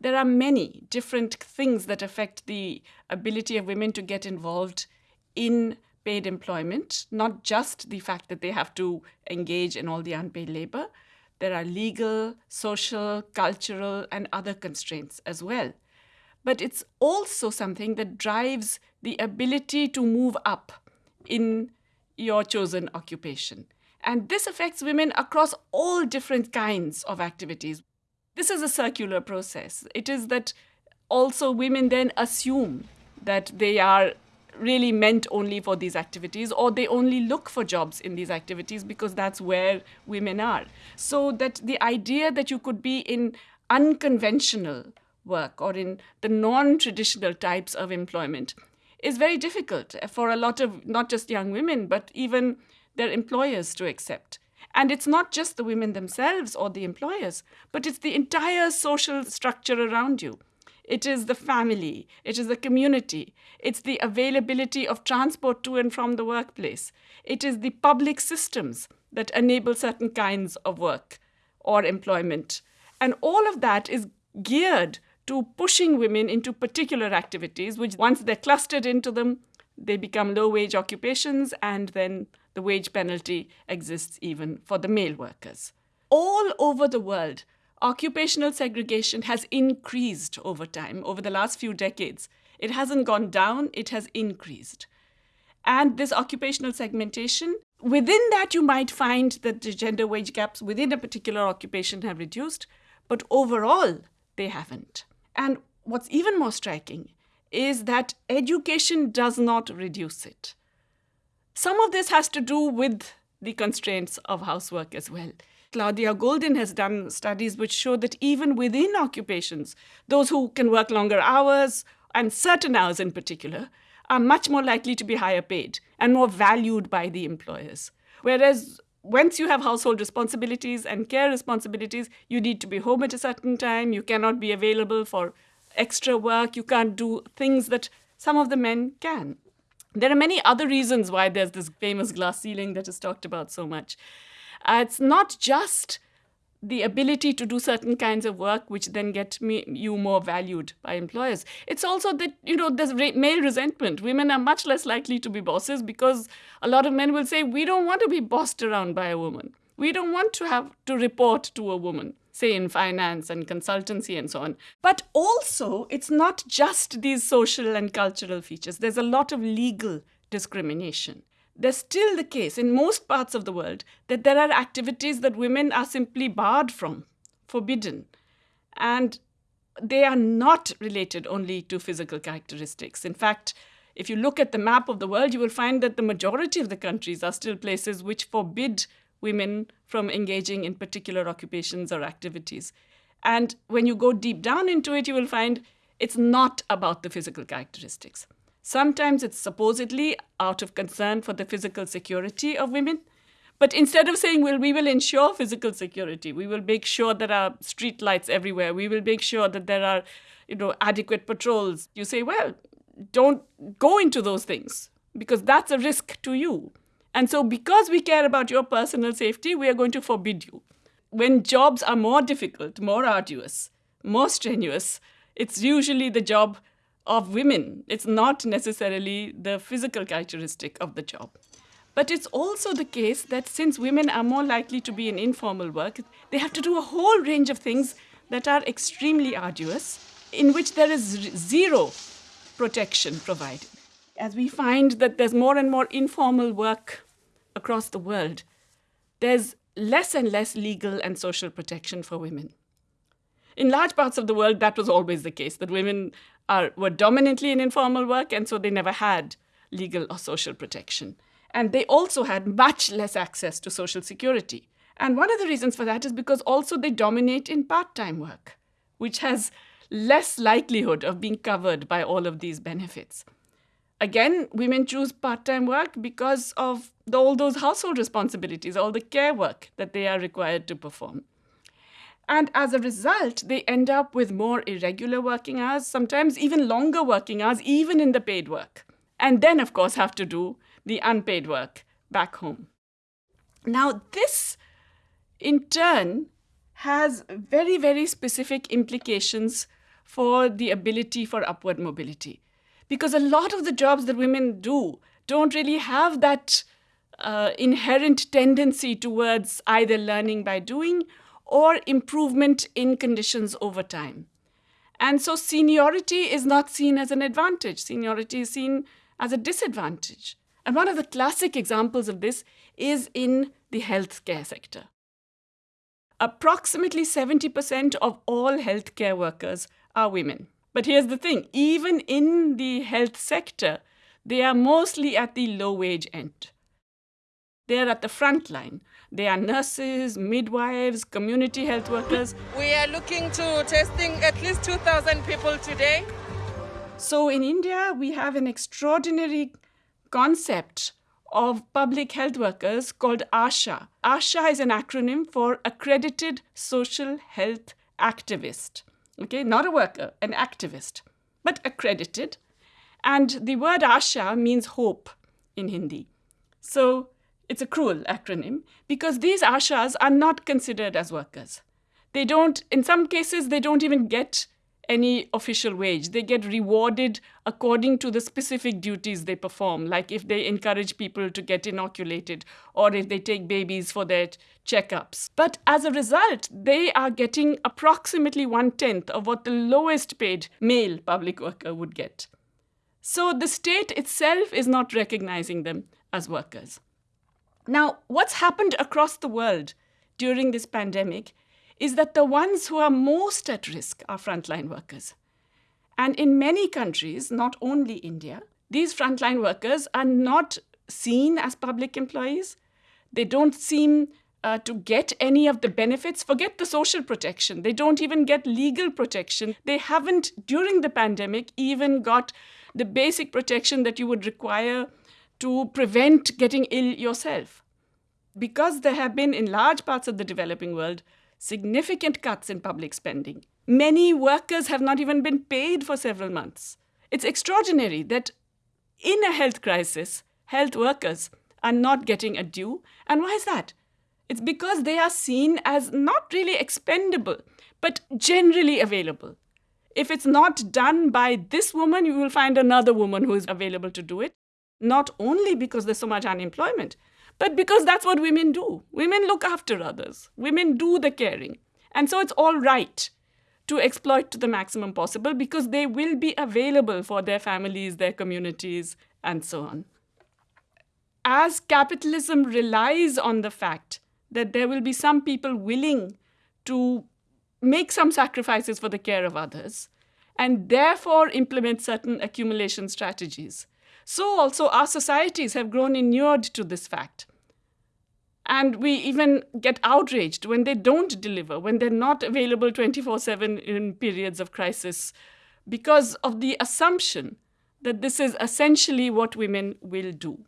there are many different things that affect the ability of women to get involved in paid employment, not just the fact that they have to engage in all the unpaid labor. There are legal, social, cultural, and other constraints as well. But it's also something that drives the ability to move up in your chosen occupation. And this affects women across all different kinds of activities. This is a circular process. It is that also women then assume that they are really meant only for these activities or they only look for jobs in these activities because that's where women are. So that the idea that you could be in unconventional work or in the non traditional types of employment is very difficult for a lot of not just young women, but even their employers to accept. And it's not just the women themselves or the employers, but it's the entire social structure around you. It is the family, it is the community, it's the availability of transport to and from the workplace, it is the public systems that enable certain kinds of work or employment. And all of that is geared to pushing women into particular activities, which once they're clustered into them, they become low wage occupations, and then the wage penalty exists even for the male workers. All over the world, occupational segregation has increased over time, over the last few decades. It hasn't gone down, it has increased. And this occupational segmentation, within that, you might find that the gender wage gaps within a particular occupation have reduced, but overall, they haven't. And what's even more striking is that education does not reduce it. Some of this has to do with the constraints of housework as well. Claudia Goldin has done studies which show that even within occupations, those who can work longer hours, and certain hours in particular, are much more likely to be higher paid and more valued by the employers. Whereas once you have household responsibilities and care responsibilities, you need to be home at a certain time. You cannot be available for extra work. You can't do things that some of the men can. There are many other reasons why there's this famous glass ceiling that is talked about so much. Uh, it's not just the ability to do certain kinds of work which then get me, you more valued by employers. It's also that you know there's re- male resentment. Women are much less likely to be bosses because a lot of men will say we don't want to be bossed around by a woman. We don't want to have to report to a woman say in finance and consultancy and so on but also it's not just these social and cultural features there's a lot of legal discrimination there's still the case in most parts of the world that there are activities that women are simply barred from, forbidden. And they are not related only to physical characteristics. In fact, if you look at the map of the world, you will find that the majority of the countries are still places which forbid women from engaging in particular occupations or activities. And when you go deep down into it, you will find it's not about the physical characteristics. Sometimes it's supposedly out of concern for the physical security of women. But instead of saying, well, we will ensure physical security, we will make sure there are street lights everywhere, we will make sure that there are, you know, adequate patrols, you say, well, don't go into those things because that's a risk to you. And so, because we care about your personal safety, we are going to forbid you. When jobs are more difficult, more arduous, more strenuous, it's usually the job of women. It's not necessarily the physical characteristic of the job. But it's also the case that since women are more likely to be in informal work, they have to do a whole range of things that are extremely arduous, in which there is zero protection provided. As we find that there's more and more informal work across the world, there's less and less legal and social protection for women. In large parts of the world, that was always the case, that women are, were dominantly in informal work, and so they never had legal or social protection. And they also had much less access to social security. And one of the reasons for that is because also they dominate in part time work, which has less likelihood of being covered by all of these benefits. Again, women choose part time work because of the, all those household responsibilities, all the care work that they are required to perform. And as a result, they end up with more irregular working hours, sometimes even longer working hours, even in the paid work. And then, of course, have to do the unpaid work back home. Now, this in turn has very, very specific implications for the ability for upward mobility. Because a lot of the jobs that women do don't really have that uh, inherent tendency towards either learning by doing or improvement in conditions over time. And so seniority is not seen as an advantage, seniority is seen as a disadvantage. And one of the classic examples of this is in the healthcare sector. Approximately 70% of all healthcare workers are women. But here's the thing even in the health sector, they are mostly at the low wage end. They are at the front line. They are nurses, midwives, community health workers. We are looking to testing at least 2,000 people today. So in India, we have an extraordinary concept of public health workers called ASHA. ASHA is an acronym for Accredited Social Health Activist. Okay, not a worker, an activist, but accredited. And the word ASHA means hope in Hindi. So it's a cruel acronym because these ashas are not considered as workers. They don't, in some cases, they don't even get any official wage. They get rewarded according to the specific duties they perform, like if they encourage people to get inoculated or if they take babies for their checkups. But as a result, they are getting approximately one tenth of what the lowest paid male public worker would get. So the state itself is not recognizing them as workers. Now, what's happened across the world during this pandemic is that the ones who are most at risk are frontline workers. And in many countries, not only India, these frontline workers are not seen as public employees. They don't seem uh, to get any of the benefits. Forget the social protection. They don't even get legal protection. They haven't, during the pandemic, even got the basic protection that you would require to prevent getting ill yourself. Because there have been, in large parts of the developing world, significant cuts in public spending, many workers have not even been paid for several months. It's extraordinary that in a health crisis, health workers are not getting a due. And why is that? It's because they are seen as not really expendable, but generally available. If it's not done by this woman, you will find another woman who is available to do it not only because there's so much unemployment, but because that's what women do. Women look after others, women do the caring. And so it's all right to exploit to the maximum possible because they will be available for their families, their communities, and so on. As capitalism relies on the fact that there will be some people willing to make some sacrifices for the care of others and therefore implement certain accumulation strategies so also our societies have grown inured to this fact. And we even get outraged when they don't deliver, when they're not available 24 7 in periods of crisis, because of the assumption that this is essentially what women will do.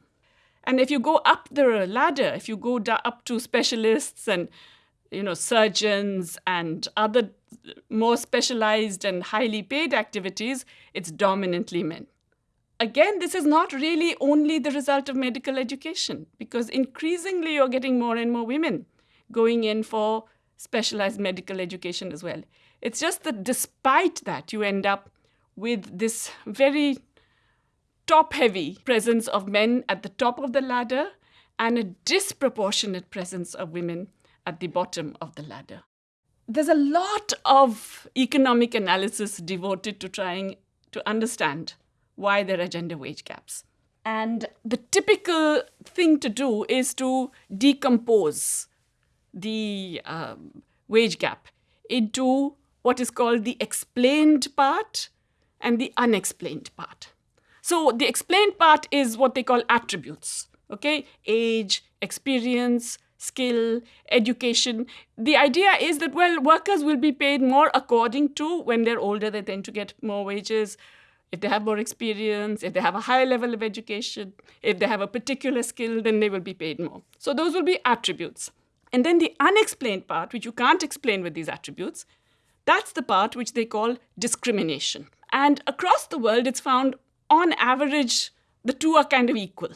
And if you go up the ladder, if you go up to specialists and you know surgeons and other more specialized and highly paid activities, it's dominantly men again, this is not really only the result of medical education, because increasingly you're getting more and more women going in for specialized medical education as well. It's just that despite that, you end up with this very top heavy presence of men at the top of the ladder and a disproportionate presence of women at the bottom of the ladder. There's a lot of economic analysis devoted to trying to understand why there are gender wage gaps. And the typical thing to do is to decompose the um, wage gap into what is called the explained part and the unexplained part. So the explained part is what they call attributes, okay? Age, experience, skill, education. The idea is that, well, workers will be paid more according to when they're older, they tend to get more wages if they have more experience, if they have a higher level of education, if they have a particular skill, then they will be paid more. So those will be attributes. And then the unexplained part, which you can't explain with these attributes, that's the part which they call discrimination. And across the world, it's found on average, the two are kind of equal.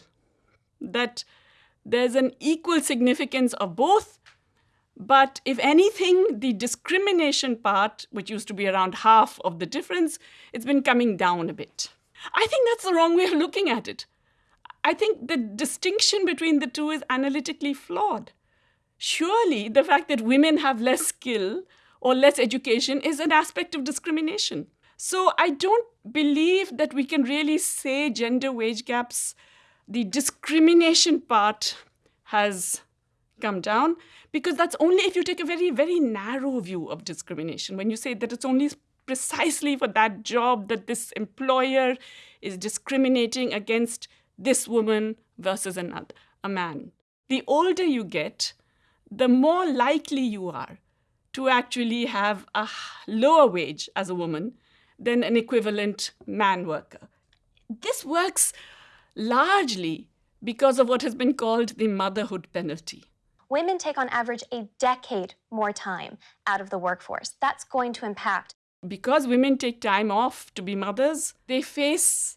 That there's an equal significance of both But if anything, the discrimination part, which used to be around half of the difference, it's been coming down a bit. I think that's the wrong way of looking at it. I think the distinction between the two is analytically flawed. Surely the fact that women have less skill or less education is an aspect of discrimination. So I don't believe that we can really say gender wage gaps, the discrimination part has come down because that's only if you take a very, very narrow view of discrimination. When you say that it's only precisely for that job that this employer is discriminating against this woman versus another, a man. The older you get, the more likely you are to actually have a lower wage as a woman than an equivalent man worker. This works largely because of what has been called the motherhood penalty. Women take on average a decade more time out of the workforce. That's going to impact. Because women take time off to be mothers, they face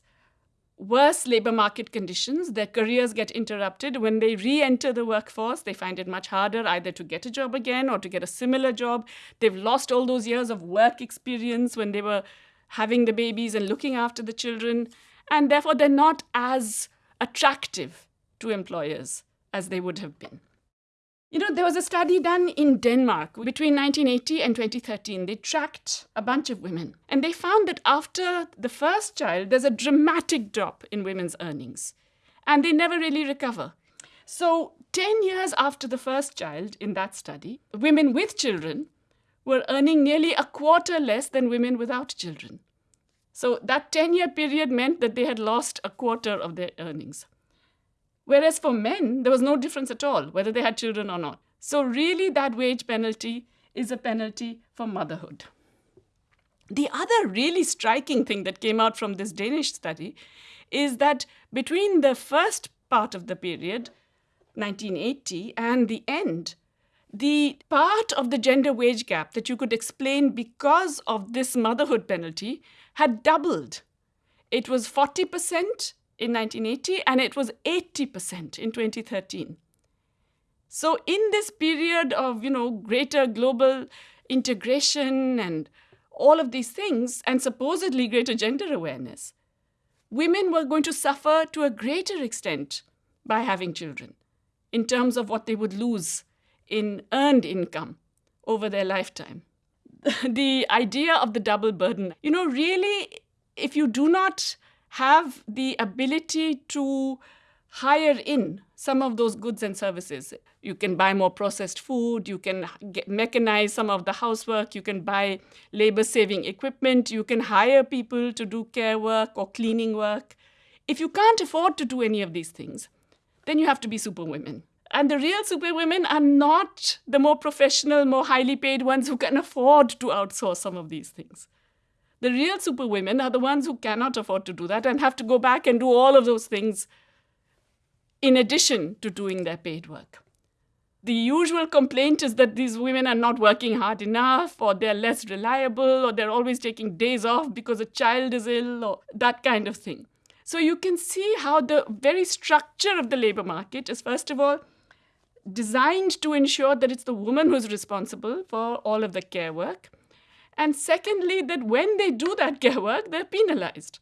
worse labor market conditions. Their careers get interrupted. When they re enter the workforce, they find it much harder either to get a job again or to get a similar job. They've lost all those years of work experience when they were having the babies and looking after the children. And therefore, they're not as attractive to employers as they would have been. You know, there was a study done in Denmark between 1980 and 2013. They tracked a bunch of women and they found that after the first child, there's a dramatic drop in women's earnings and they never really recover. So, 10 years after the first child in that study, women with children were earning nearly a quarter less than women without children. So, that 10 year period meant that they had lost a quarter of their earnings. Whereas for men, there was no difference at all, whether they had children or not. So, really, that wage penalty is a penalty for motherhood. The other really striking thing that came out from this Danish study is that between the first part of the period, 1980, and the end, the part of the gender wage gap that you could explain because of this motherhood penalty had doubled. It was 40% in 1980 and it was 80% in 2013. So in this period of, you know, greater global integration and all of these things and supposedly greater gender awareness, women were going to suffer to a greater extent by having children in terms of what they would lose in earned income over their lifetime. the idea of the double burden, you know, really, if you do not have the ability to hire in some of those goods and services. You can buy more processed food, you can get, mechanize some of the housework, you can buy labor saving equipment, you can hire people to do care work or cleaning work. If you can't afford to do any of these things, then you have to be superwomen. And the real superwomen are not the more professional, more highly paid ones who can afford to outsource some of these things. The real superwomen are the ones who cannot afford to do that and have to go back and do all of those things in addition to doing their paid work. The usual complaint is that these women are not working hard enough, or they're less reliable, or they're always taking days off because a child is ill, or that kind of thing. So you can see how the very structure of the labor market is, first of all, designed to ensure that it's the woman who's responsible for all of the care work. And secondly, that when they do that care work, they're penalized.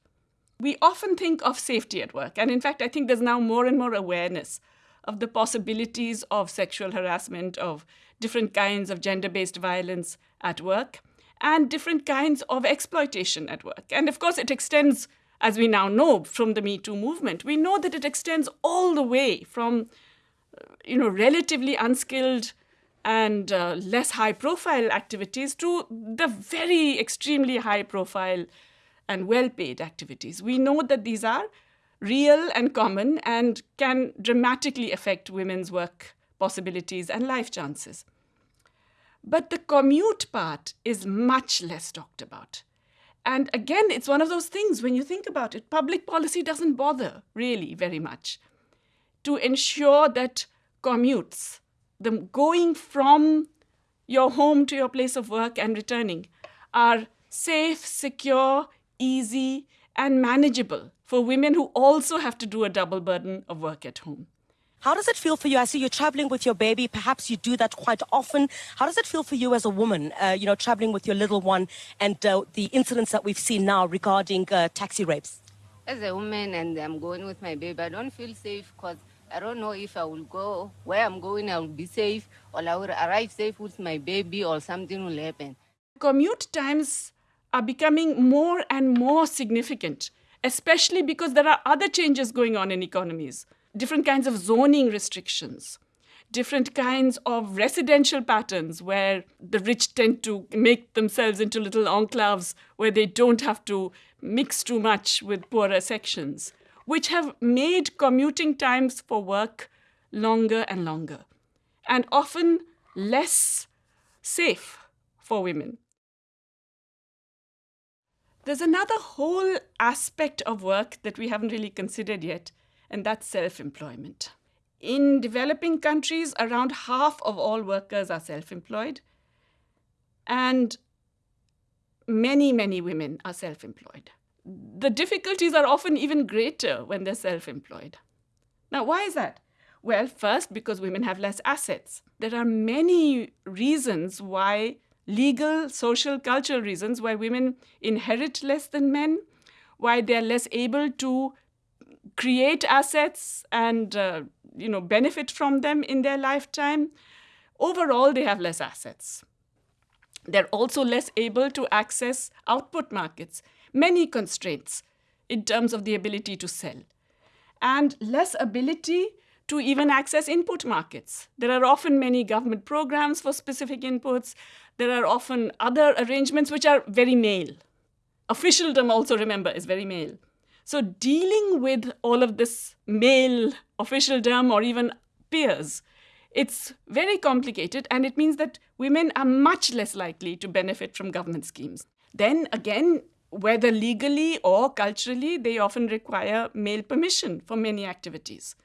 We often think of safety at work. And in fact, I think there's now more and more awareness of the possibilities of sexual harassment, of different kinds of gender based violence at work, and different kinds of exploitation at work. And of course, it extends, as we now know from the Me Too movement, we know that it extends all the way from uh, you know, relatively unskilled and uh, less high profile activities to the very extremely high profile and well paid activities. We know that these are real and common and can dramatically affect women's work possibilities and life chances. But the commute part is much less talked about. And again, it's one of those things when you think about it, public policy doesn't bother really very much to ensure that commutes the going from your home to your place of work and returning are safe, secure, easy, and manageable for women who also have to do a double burden of work at home. How does it feel for you? I see you're traveling with your baby. Perhaps you do that quite often. How does it feel for you as a woman, uh, you know, traveling with your little one and uh, the incidents that we've seen now regarding uh, taxi rapes? As a woman and I'm going with my baby, I don't feel safe because I don't know if I will go where I'm going, I will be safe, or I will arrive safe with my baby, or something will happen. Commute times are becoming more and more significant, especially because there are other changes going on in economies different kinds of zoning restrictions, different kinds of residential patterns where the rich tend to make themselves into little enclaves where they don't have to mix too much with poorer sections, which have made commuting times for work longer and longer, and often less safe for women. There's another whole aspect of work that we haven't really considered yet, and that's self employment. In developing countries, around half of all workers are self employed, and many, many women are self employed. The difficulties are often even greater when they're self employed. Now, why is that? Well, first, because women have less assets. There are many reasons why, legal, social, cultural reasons, why women inherit less than men, why they're less able to create assets and uh, you know benefit from them in their lifetime overall they have less assets they're also less able to access output markets many constraints in terms of the ability to sell and less ability to even access input markets. There are often many government programs for specific inputs. There are often other arrangements which are very male. Officialdom, also remember, is very male. So, dealing with all of this male officialdom or even peers, it's very complicated and it means that women are much less likely to benefit from government schemes. Then again, whether legally or culturally, they often require male permission for many activities.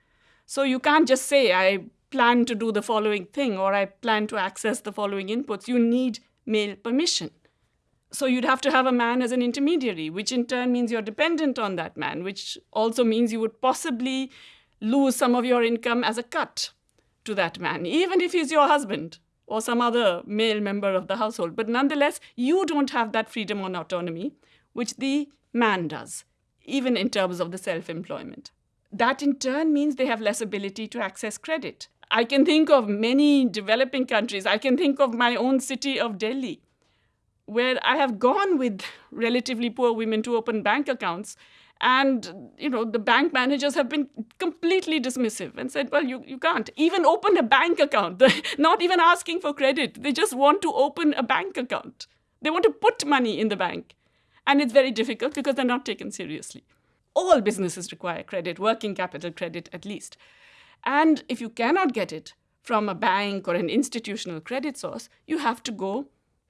So you can't just say, I plan to do the following thing or I plan to access the following inputs. You need male permission. So you'd have to have a man as an intermediary, which in turn means you're dependent on that man, which also means you would possibly lose some of your income as a cut to that man, even if he's your husband or some other male member of the household. But nonetheless, you don't have that freedom and autonomy, which the man does, even in terms of the self employment. That in turn means they have less ability to access credit. I can think of many developing countries. I can think of my own city of Delhi where I have gone with relatively poor women to open bank accounts. And, you know, the bank managers have been completely dismissive and said, well, you, you can't even open a bank account. not even asking for credit. They just want to open a bank account. They want to put money in the bank. And it's very difficult because they're not taken seriously. All businesses require credit, working capital credit at least. And if you cannot get it from a bank or an institutional credit source, you have to go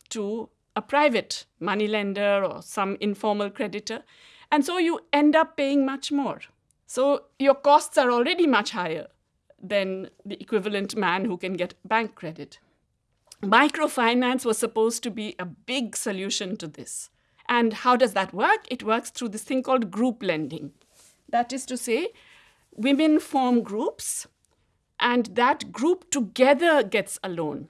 to a private moneylender or some informal creditor. And so you end up paying much more. So your costs are already much higher than the equivalent man who can get bank credit. Microfinance was supposed to be a big solution to this. And how does that work? It works through this thing called group lending. That is to say, women form groups, and that group together gets a loan.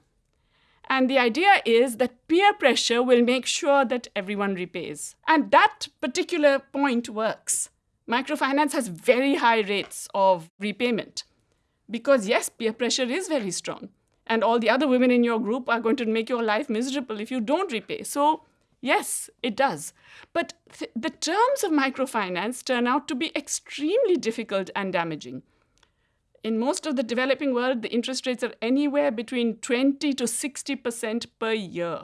And the idea is that peer pressure will make sure that everyone repays. And that particular point works. Microfinance has very high rates of repayment because, yes, peer pressure is very strong. And all the other women in your group are going to make your life miserable if you don't repay. So, yes, it does. But th- the terms of microfinance turn out to be extremely difficult and damaging in most of the developing world, the interest rates are anywhere between 20 to 60% per year.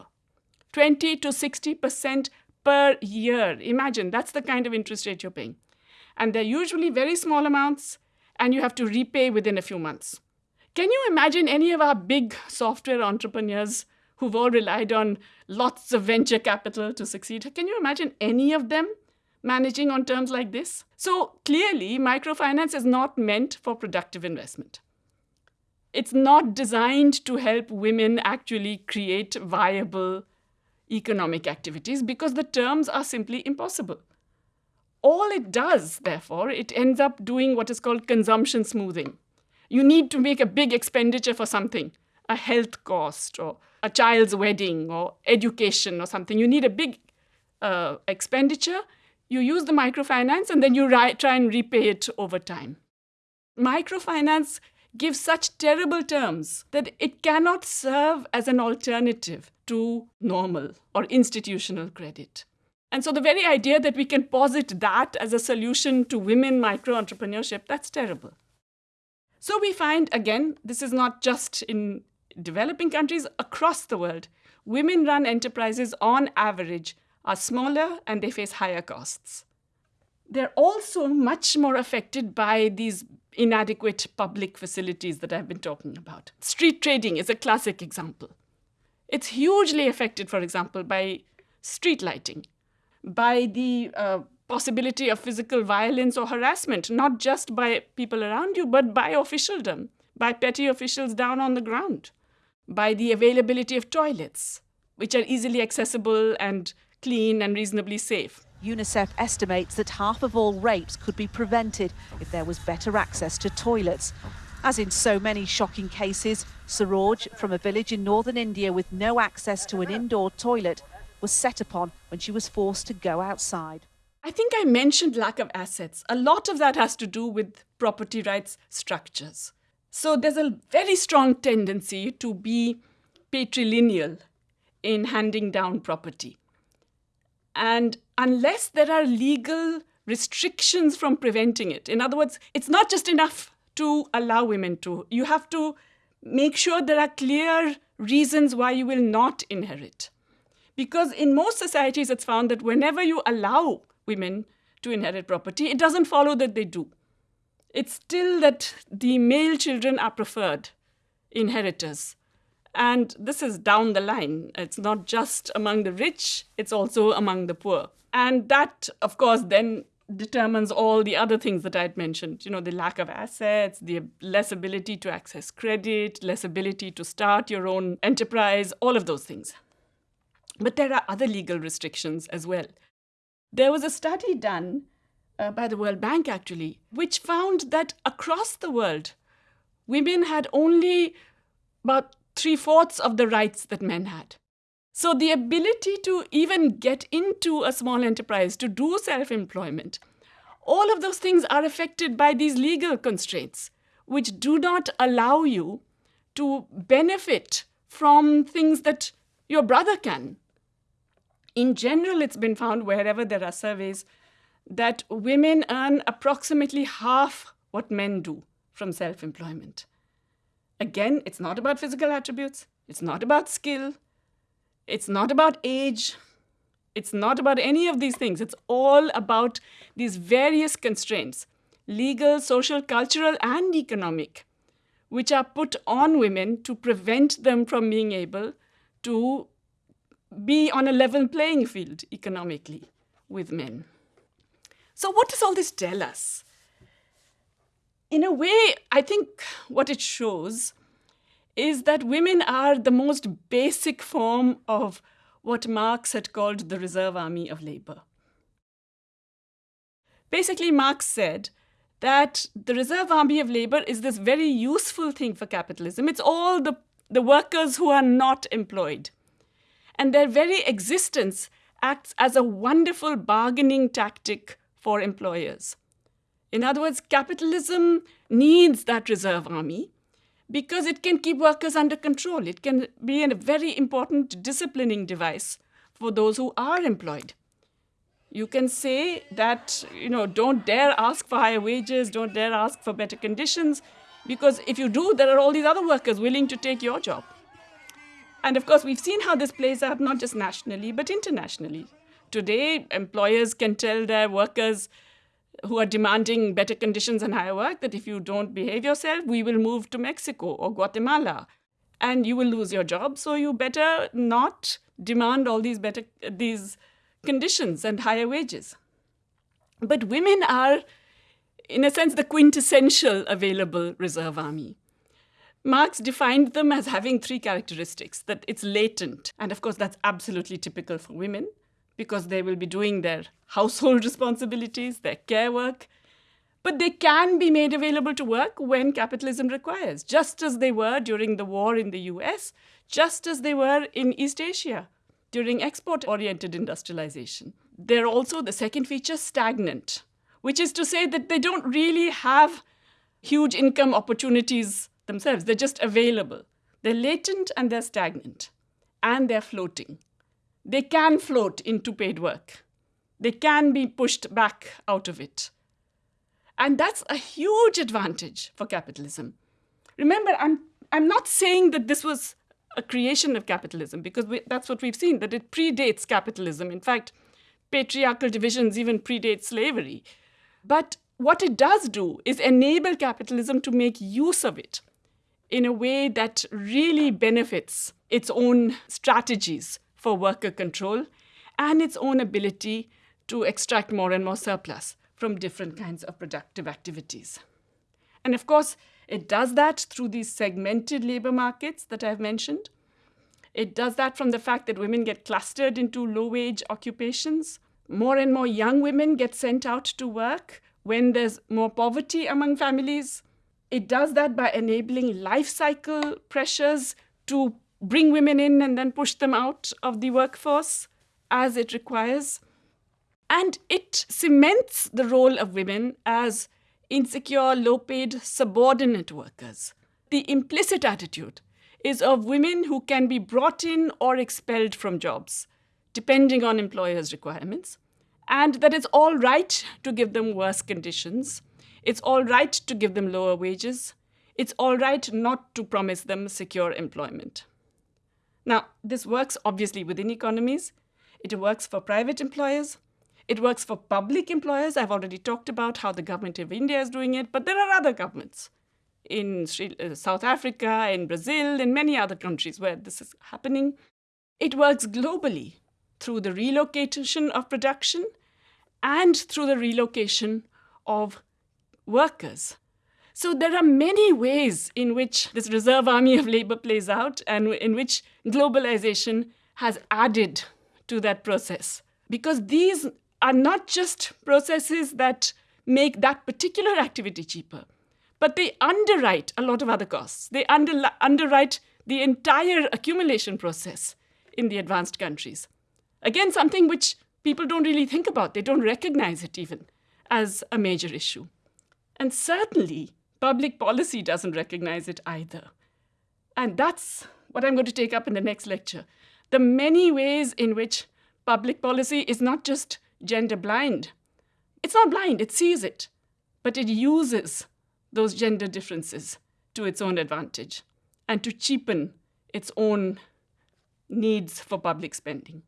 20 to 60% per year. Imagine that's the kind of interest rate you're paying. And they're usually very small amounts, and you have to repay within a few months. Can you imagine any of our big software entrepreneurs who've all relied on lots of venture capital to succeed? Can you imagine any of them managing on terms like this? So clearly, microfinance is not meant for productive investment. It's not designed to help women actually create viable economic activities because the terms are simply impossible. All it does, therefore, it ends up doing what is called consumption smoothing. you need to make a big expenditure for something, a health cost or a child's wedding or education or something. You need a big uh, expenditure. You use the microfinance and then you try and repay it over time. Microfinance gives such terrible terms that it cannot serve as an alternative to normal or institutional credit. And so the very idea that we can posit that as a solution to women micro entrepreneurship, that's terrible. So we find, again, this is not just in developing countries, across the world, women run enterprises on average are smaller and they face higher costs. They're also much more affected by these inadequate public facilities that I've been talking about. Street trading is a classic example. It's hugely affected, for example, by street lighting, by the uh, possibility of physical violence or harassment, not just by people around you, but by officialdom, by petty officials down on the ground, by the availability of toilets, which are easily accessible and clean and reasonably safe. UNICEF estimates that half of all rapes could be prevented if there was better access to toilets. As in so many shocking cases, Saroj, from a village in northern India with no access to an indoor toilet, was set upon when she was forced to go outside. I think I mentioned lack of assets. A lot of that has to do with property rights structures. So there's a very strong tendency to be patrilineal in handing down property. And unless there are legal restrictions from preventing it, in other words, it's not just enough to allow women to, you have to make sure there are clear reasons why you will not inherit. Because in most societies, it's found that whenever you allow women to inherit property, it doesn't follow that they do. It's still that the male children are preferred inheritors. And this is down the line. It's not just among the rich, it's also among the poor. And that, of course, then determines all the other things that I'd mentioned. You know, the lack of assets, the less ability to access credit, less ability to start your own enterprise, all of those things. But there are other legal restrictions as well. There was a study done uh, by the World Bank, actually, which found that across the world, women had only about three fourths of the rights that men had. So the ability to even get into a small enterprise, to do self employment, all of those things are affected by these legal constraints, which do not allow you to benefit from things that your brother can. In general, it's been found wherever there are surveys that women earn approximately half what men do from self employment. Again, it's not about physical attributes, it's not about skill, it's not about age, it's not about any of these things. It's all about these various constraints legal, social, cultural, and economic which are put on women to prevent them from being able to be on a level playing field economically with men. So, what does all this tell us? in a way, I think what it shows is that women are the most basic form of what Marx had called the reserve army of labor. Basically, Marx said that the reserve army of labor is this very useful thing for capitalism. It's all the, the workers who are not employed. And their very existence acts as a wonderful bargaining tactic for employers. In other words, capitalism needs that reserve army because it can keep workers under control. It can be a very important disciplining device for those who are employed. You can say that, you know, don't dare ask for higher wages, don't dare ask for better conditions, because if you do, there are all these other workers willing to take your job. And of course, we've seen how this plays out not just nationally, but internationally. Today, employers can tell their workers, who are demanding better conditions and higher work that if you don't behave yourself, we will move to Mexico or Guatemala and you will lose your job. So you better not demand all these better these conditions and higher wages. But women are, in a sense, the quintessential available reserve army. Marx defined them as having three characteristics that it's latent, and of course, that's absolutely typical for women because they will be doing their household responsibilities, their care work. but they can be made available to work when capitalism requires, just as they were during the war in the US, just as they were in East Asia during export oriented industrialization. They're also, the second feature, stagnant, which is to say that they don't really have huge income opportunities themselves. They're just available. They're latent and they're stagnant, and they're floating. They can float into paid work, they can be pushed back out of it. And that's a huge advantage for capitalism. Remember, I'm, I'm not saying that this was a creation of capitalism because we, that's what we've seen, that it predates capitalism. In fact, patriarchal divisions even predate slavery. But what it does do is enable capitalism to make use of it in a way that really benefits its own strategies for worker control and its own ability to extract more and more surplus from different kinds of productive activities. And of course, it does that through these segmented labor markets that I've mentioned. It does that from the fact that women get clustered into low wage occupations. More and more young women get sent out to work when there's more poverty among families. It does that by enabling life cycle pressures to bring women in and then push them out of the workforce as it requires. And it cements the role of women as insecure, low paid, subordinate workers. The implicit attitude is of women who can be brought in or expelled from jobs, depending on employers' requirements, and that it's all right to give them worse conditions. It's all right to give them lower wages. It's all right not to promise them secure employment. Now, this works obviously within economies. It works for private employers. It works for public employers. I've already talked about how the government of India is doing it, but there are other governments in uh, South Africa, in Brazil, in many other countries where this is happening. It works globally through the relocation of production and through the relocation of workers. So there are many ways in which this reserve army of labor plays out and in which globalization has added to that process. Because these are not just processes that make that particular activity cheaper, but they underwrite a lot of other costs. They under, underwrite the entire accumulation process in the advanced countries. Again, something which people don't really think about, they don't recognize it even as a major issue. And certainly, public policy doesn't recognize it either. And that's what I'm going to take up in the next lecture. The many ways in which public policy is not just gender blind. It's not blind, it sees it, but it uses those gender differences to its own advantage and to cheapen its own needs for public spending.